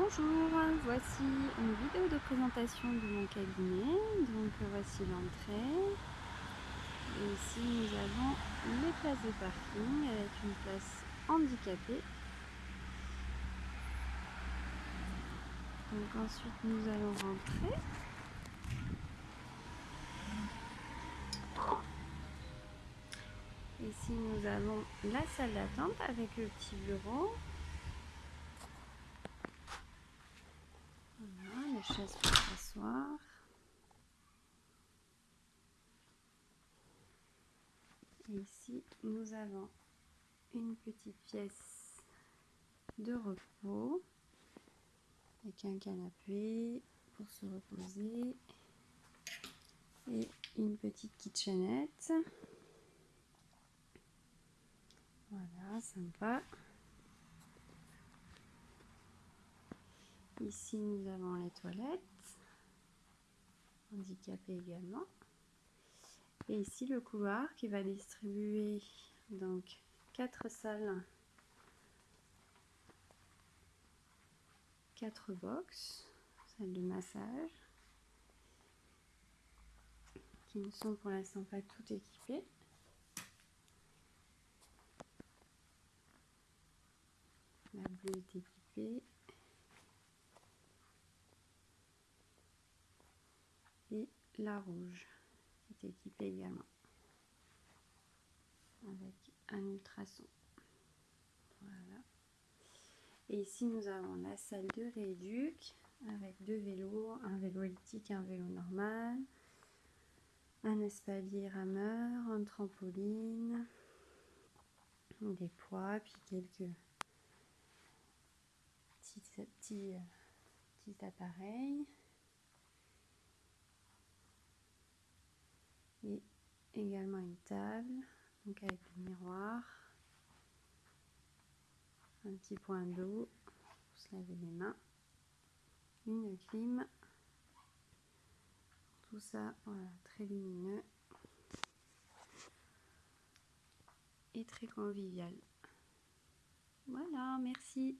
Bonjour, voici une vidéo de présentation de mon cabinet. Donc voici l'entrée. Et ici nous avons les places de parking avec une place handicapée. Donc ensuite nous allons rentrer. Ici nous avons la salle d'attente avec le petit bureau. Les chaises pour s'asseoir. Ici nous avons une petite pièce de repos avec un canapé pour se reposer et une petite kitchenette. Voilà, sympa. Ici, nous avons les toilettes, handicapées également. Et ici, le couloir qui va distribuer donc quatre salles, quatre box, salles de massage, qui ne sont pour l'instant pas toutes équipées. La bleue est équipée. Et la rouge est équipée également. Avec un ultrason. Voilà. Et ici nous avons la salle de rééduc avec deux vélos, un vélo elliptique et un vélo normal, un espalier rameur, un trampoline, des poids, puis quelques petits, petits, appareils. Et également une table, donc avec le miroir, un petit point d'eau pour se laver les mains, une clim, tout ça, voilà, très lumineux et très convivial. Voilà, merci.